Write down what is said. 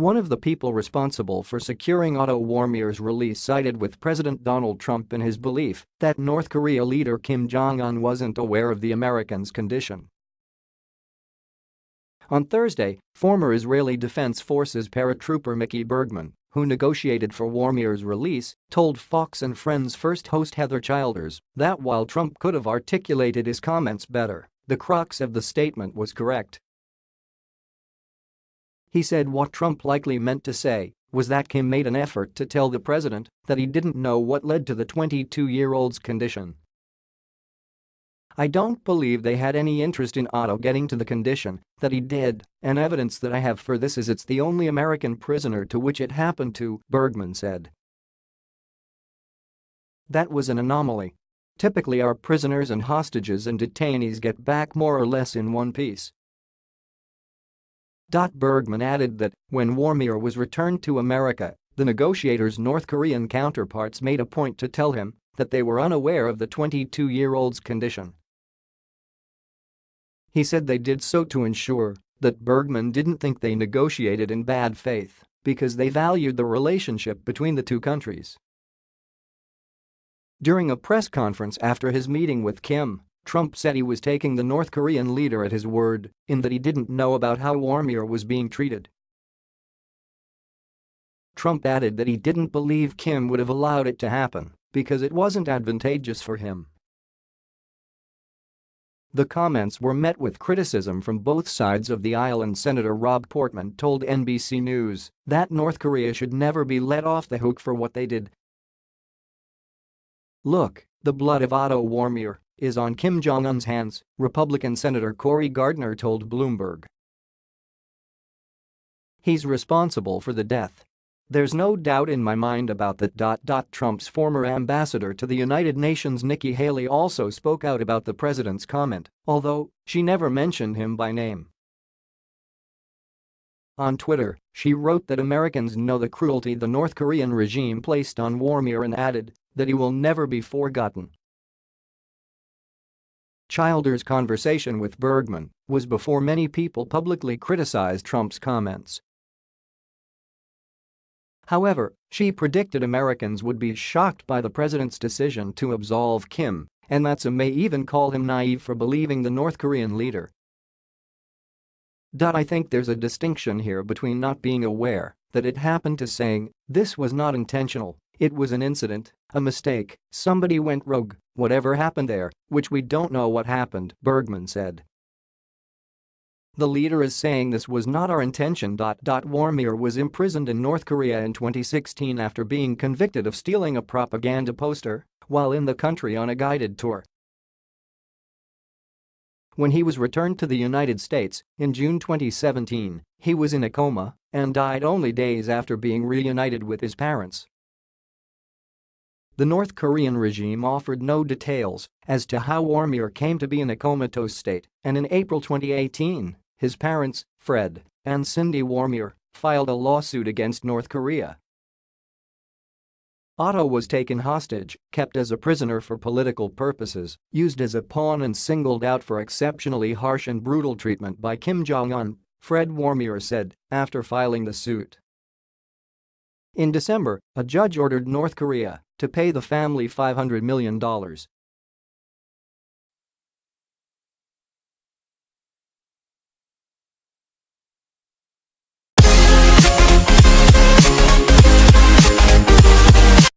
One of the people responsible for securing Otto Warmbier's release sided with President Donald Trump in his belief that North Korea leader Kim Jong-un wasn't aware of the Americans' condition. On Thursday, former Israeli Defense Forces paratrooper Mickey Bergman, who negotiated for Warmbier's release, told Fox and Friends first host Heather Childers that while Trump could have articulated his comments better, the crux of the statement was correct he said what Trump likely meant to say was that Kim made an effort to tell the president that he didn't know what led to the 22-year-old's condition. I don't believe they had any interest in Otto getting to the condition that he did, and evidence that I have for this is it's the only American prisoner to which it happened to, Bergman said. That was an anomaly. Typically our prisoners and hostages and detainees get back more or less in one piece. Bergman added that when Warmbier was returned to America, the negotiators' North Korean counterparts made a point to tell him that they were unaware of the 22-year-old's condition. He said they did so to ensure that Bergman didn't think they negotiated in bad faith because they valued the relationship between the two countries. During a press conference after his meeting with Kim, Trump said he was taking the North Korean leader at his word in that he didn't know about how Warmbier was being treated. Trump added that he didn't believe Kim would have allowed it to happen because it wasn't advantageous for him. The comments were met with criticism from both sides of the aisle and Senator Rob Portman told NBC News that North Korea should never be let off the hook for what they did. Look, the blood of Otto Warmbier is on Kim Jong-un's hands, Republican Senator Cory Gardner told Bloomberg. He's responsible for the death. There's no doubt in my mind about that. Trump's former ambassador to the United Nations Nikki Haley also spoke out about the president's comment, although she never mentioned him by name. On Twitter, she wrote that Americans know the cruelty the North Korean regime placed on Warmbier and added that he will never be forgotten. Childers' conversation with Bergman was before many people publicly criticized Trump's comments. However, she predicted Americans would be shocked by the president's decision to absolve Kim and that some may even call him naive for believing the North Korean leader. I think there's a distinction here between not being aware that it happened to saying, this was not intentional, it was an incident, a mistake, somebody went rogue, whatever happened there, which we don't know what happened, Bergman said. The leader is saying this was not our intention. Warmbier was imprisoned in North Korea in 2016 after being convicted of stealing a propaganda poster while in the country on a guided tour. When he was returned to the United States in June 2017, he was in a coma and died only days after being reunited with his parents. The North Korean regime offered no details as to how Warmbier came to be in a comatose state, and in April 2018, his parents, Fred and Cindy Warmbier, filed a lawsuit against North Korea. Otto was taken hostage, kept as a prisoner for political purposes, used as a pawn and singled out for exceptionally harsh and brutal treatment by Kim Jong-un, Fred Warmbier said after filing the suit. In December, a judge ordered North Korea to pay the family $500 million